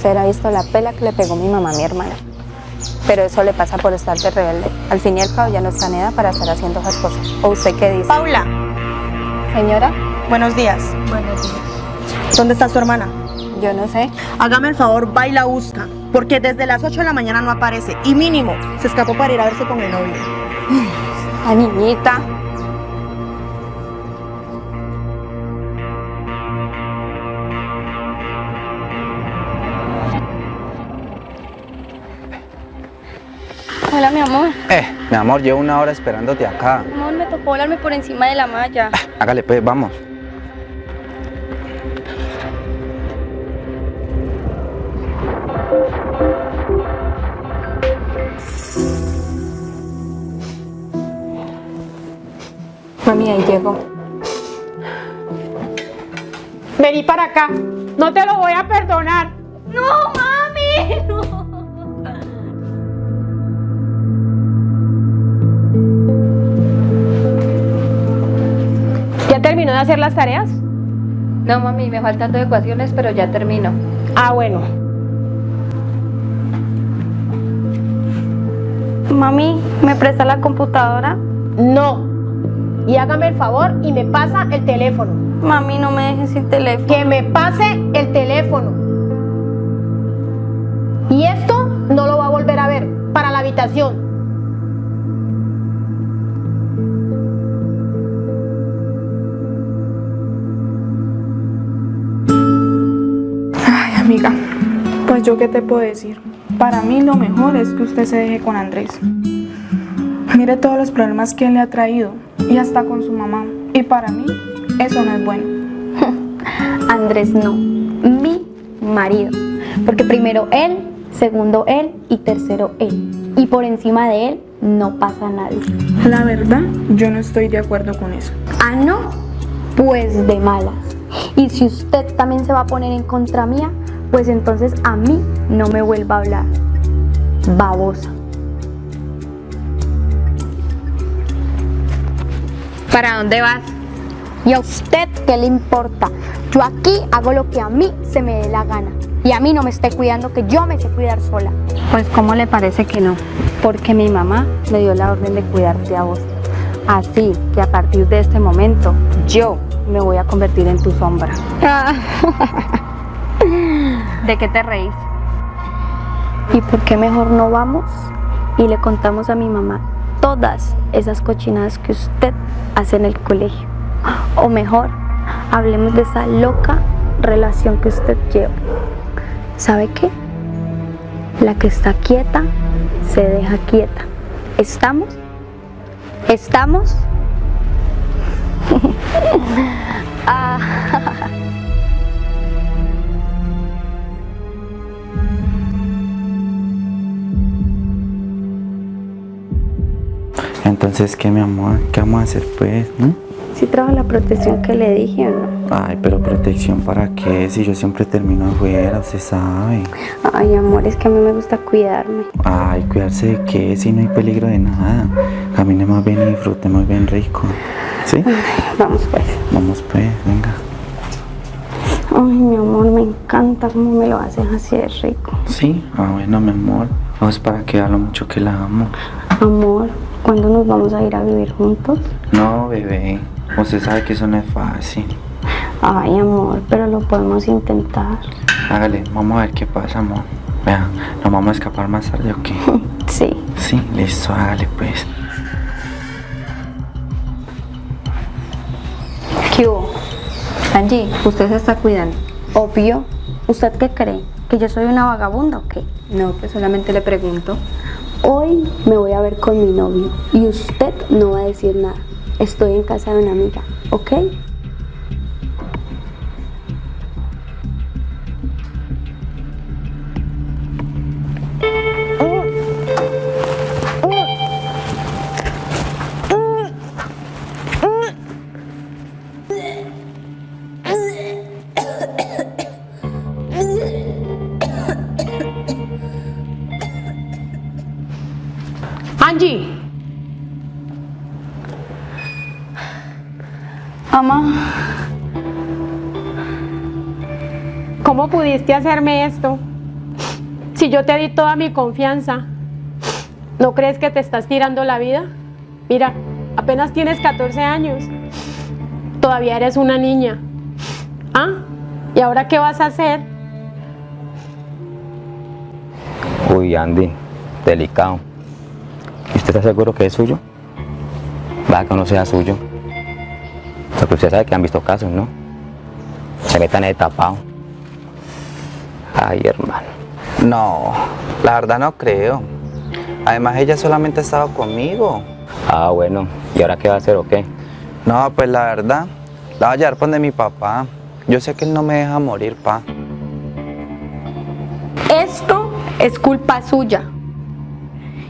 Usted ha visto la pela que le pegó mi mamá a mi hermana. Pero eso le pasa por estar de rebelde. Al fin y al cabo ya no está en edad para estar haciendo esas cosas. ¿O usted qué dice? Paula, Señora, buenos días. buenos días. ¿Dónde está su hermana? Yo no sé. Hágame el favor, va y la busca. Porque desde las 8 de la mañana no aparece. Y mínimo, se escapó para ir a verse con el novio. La niñita. Amor. Eh, mi amor, llevo una hora esperándote acá. Amor, me tocó volarme por encima de la malla. Hágale pues, vamos. Mami, ahí llegó. Vení para acá. No te lo voy a perdonar. ¡No, mami! ¡No! ¿Ya terminó de hacer las tareas? No, mami, me faltan dos ecuaciones, pero ya termino. Ah, bueno. Mami, ¿me presta la computadora? No. Y hágame el favor y me pasa el teléfono. Mami, no me dejes sin teléfono. Que me pase el teléfono. Y esto no lo va a volver a ver. Para la habitación. Pues yo qué te puedo decir. Para mí lo mejor es que usted se deje con Andrés. Mire todos los problemas que él le ha traído y hasta con su mamá. Y para mí eso no es bueno. Andrés no, mi marido. Porque primero él, segundo él y tercero él. Y por encima de él no pasa nadie. La verdad, yo no estoy de acuerdo con eso. Ah, no, pues de malas. Y si usted también se va a poner en contra mía, pues entonces a mí no me vuelva a hablar. Babosa. ¿Para dónde vas? ¿Y a usted qué le importa? Yo aquí hago lo que a mí se me dé la gana. Y a mí no me esté cuidando, que yo me sé cuidar sola. Pues, ¿cómo le parece que no? Porque mi mamá me dio la orden de cuidarte a vos. Así que a partir de este momento, yo me voy a convertir en tu sombra. ¿De qué te reís? ¿Y por qué mejor no vamos y le contamos a mi mamá todas esas cochinadas que usted hace en el colegio? O mejor, hablemos de esa loca relación que usted lleva. ¿Sabe qué? La que está quieta se deja quieta. ¿Estamos? ¿Estamos? Ah. Entonces, ¿qué, mi amor? ¿Qué vamos a hacer, pues? ¿Mm? ¿Sí trajo la protección que le dije o no? Ay, pero protección para qué? Si yo siempre termino afuera, usted sabe. Ay, amor, es que a mí me gusta cuidarme. Ay, cuidarse de qué, si no hay peligro de nada. Camine más bien y disfrute más bien rico. ¿Sí? Vamos pues. Vamos pues, venga. Ay, mi amor, me encanta cómo me lo haces así de rico. Sí, ah, bueno, mi amor. Vamos para que vea lo mucho que la amo. Amor, ¿cuándo nos vamos a ir a vivir juntos? No, bebé. Usted sabe que eso no es fácil. Ay, amor, pero lo podemos intentar. Hágale, vamos a ver qué pasa, amor. Vea, nos vamos a escapar más tarde o qué. Sí. Sí, listo, hágale pues. ¿Qué hubo? Angie, usted se está cuidando. Obvio. ¿Usted qué cree? ¿Que yo soy una vagabunda o qué? No, pues solamente le pregunto. Hoy me voy a ver con mi novio y usted no va a decir nada. Estoy en casa de una amiga, ¿ok? Angie, Mamá, ¿cómo pudiste hacerme esto? Si yo te di toda mi confianza, ¿no crees que te estás tirando la vida? Mira, apenas tienes 14 años. Todavía eres una niña. ¿Ah? ¿Y ahora qué vas a hacer? Uy, Andy, delicado. ¿Y usted está seguro que es suyo? Va que no sea suyo. Porque usted sabe que han visto casos, ¿no? Se metan en el tapado. Ay, hermano. No, la verdad no creo. Además ella solamente ha estado conmigo. Ah, bueno. ¿Y ahora qué va a hacer o qué? No, pues la verdad, la voy a llevar por de mi papá. Yo sé que él no me deja morir, pa. Esto es culpa suya.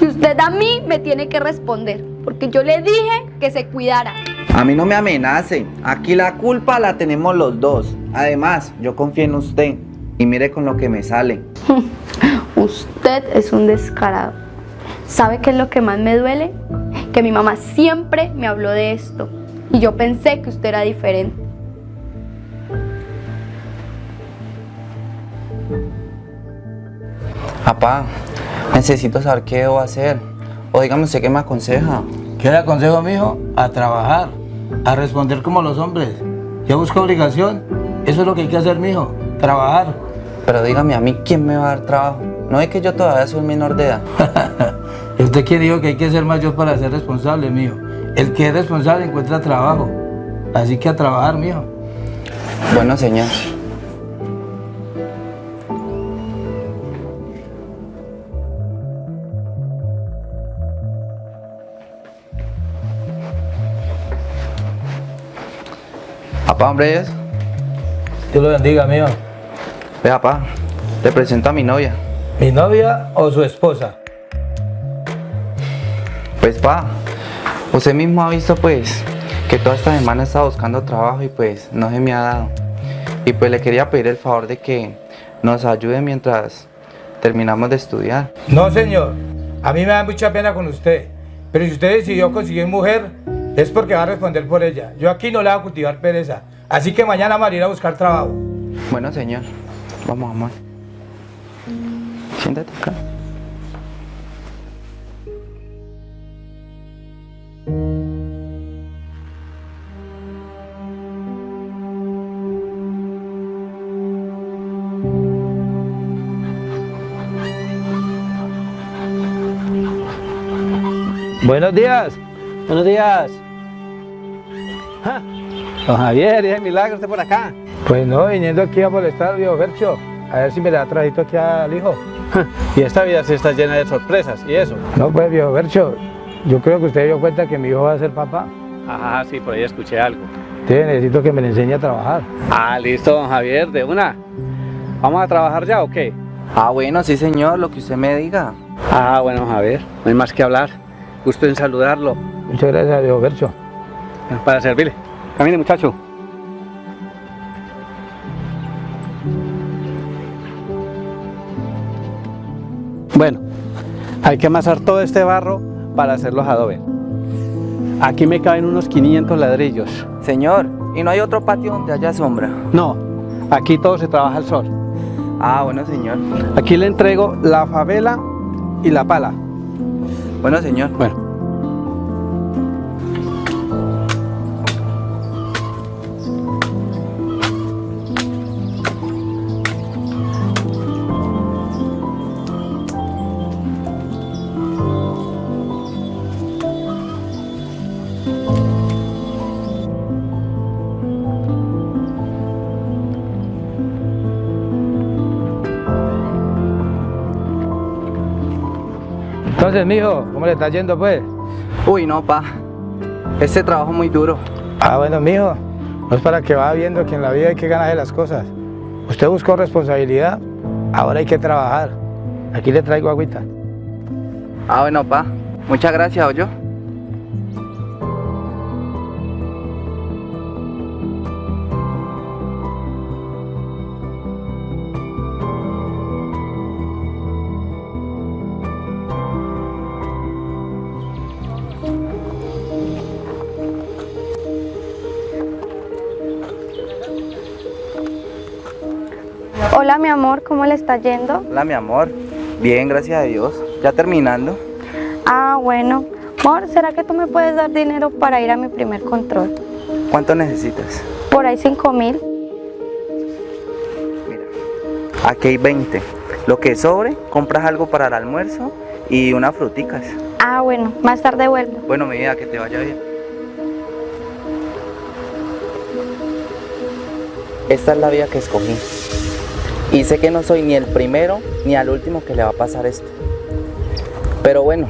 Y usted a mí me tiene que responder, porque yo le dije que se cuidara. A mí no me amenace. Aquí la culpa la tenemos los dos. Además, yo confío en usted. Y mire con lo que me sale. Usted es un descarado. ¿Sabe qué es lo que más me duele? Que mi mamá siempre me habló de esto. Y yo pensé que usted era diferente. Papá, necesito saber qué debo hacer. O dígame usted qué me aconseja. ¿Qué le aconsejo, mijo? A trabajar, a responder como los hombres. ¿Ya busca obligación? Eso es lo que hay que hacer, mijo. Trabajar. Pero dígame a mí, ¿quién me va a dar trabajo? No es que yo todavía soy menor de edad. ¿Y usted quién dijo que hay que ser mayor para ser responsable, mijo? El que es responsable encuentra trabajo. Así que a trabajar, mijo. Bueno, señor. Papá, hombre, es. Dios lo bendiga, mijo. Ve, papá, te presento a mi novia. ¿Mi novia o su esposa? Pues, pa, usted mismo ha visto, pues, que toda esta semana he estado buscando trabajo y, pues, no se me ha dado. Y, pues, le quería pedir el favor de que nos ayude mientras terminamos de estudiar. No, señor. A mí me da mucha pena con usted. Pero si usted decidió conseguir mujer, es porque va a responder por ella. Yo aquí no le voy a cultivar pereza. Así que mañana voy a ir a buscar trabajo. Bueno, señor, vamos, amor. Siéntate acá. Buenos días, buenos días. Don Javier, es milagro usted por acá. Pues no, viniendo aquí a molestar al viejo Fercho. A ver si me le da trajito aquí al hijo. Y esta vida sí está llena de sorpresas, ¿y eso? No, pues viejo Fercho, yo creo que usted dio cuenta que mi hijo va a ser papá. Ajá, sí, por ahí escuché algo. Entonces necesito que me le enseñe a trabajar. Ah, listo, don Javier, de una. ¿Vamos a trabajar ya o qué? Ah, bueno, sí, señor, lo que usted me diga. Ah, bueno, Javier, no hay más que hablar. Gusto en saludarlo. Muchas gracias, viejo Fercho. Para servirle. Camine, muchacho. Bueno, hay que amasar todo este barro para hacer los adobe. Aquí me caben unos 500 ladrillos. Señor, ¿y no hay otro patio donde haya sombra? No, aquí todo se trabaja al sol. Ah, bueno, señor. Aquí le entrego la favela y la pala. Bueno, señor. Bueno. Entonces, mijo, ¿cómo le está yendo, pues? Uy, no, pa. Este trabajo es muy duro. Ah, bueno, mijo, no es para que va viendo que en la vida hay que ganarse las cosas. Usted buscó responsabilidad, ahora hay que trabajar. Aquí le traigo agüita. Ah, bueno, pa. Muchas gracias, oyo. Hola, mi amor, ¿cómo le está yendo? Hola, mi amor. Bien, gracias a Dios. Ya terminando. Ah, bueno. Amor, ¿será que tú me puedes dar dinero para ir a mi primer control? ¿Cuánto necesitas? Por ahí cinco mil. Aquí hay 20. Lo que sobre, compras algo para el almuerzo y unas fruticas. Ah, bueno, más tarde vuelvo. Bueno, mi vida, que te vaya bien. Esta es la vida que escogí. Y sé que no soy ni el primero ni al último que le va a pasar esto. Pero bueno,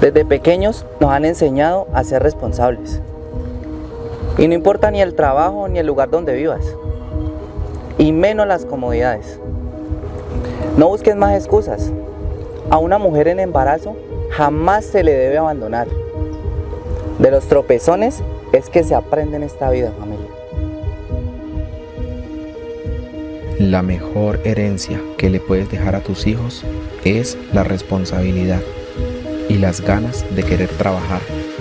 desde pequeños nos han enseñado a ser responsables. Y no importa ni el trabajo ni el lugar donde vivas. Y menos las comodidades. No busques más excusas. A una mujer en embarazo jamás se le debe abandonar. De los tropezones es que se aprende en esta vida, familia. La mejor herencia que le puedes dejar a tus hijos es la responsabilidad y las ganas de querer trabajar,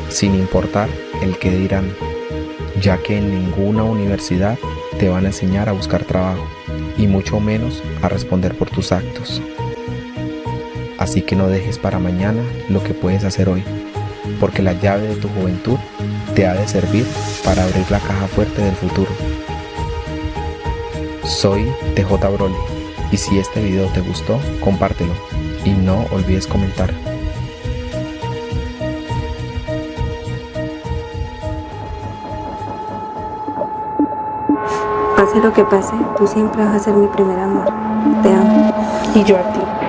sin importar el que dirán, ya que en ninguna universidad te van a enseñar a buscar trabajo y mucho menos a responder por tus actos. Así que no dejes para mañana lo que puedes hacer hoy, porque la llave de tu juventud te ha de servir para abrir la caja fuerte del futuro. Soy TJ Broly y si este video te gustó, compártelo y no olvides comentar. Pase lo que pase, tú siempre vas a ser mi primer amor. Te amo. Y yo a ti.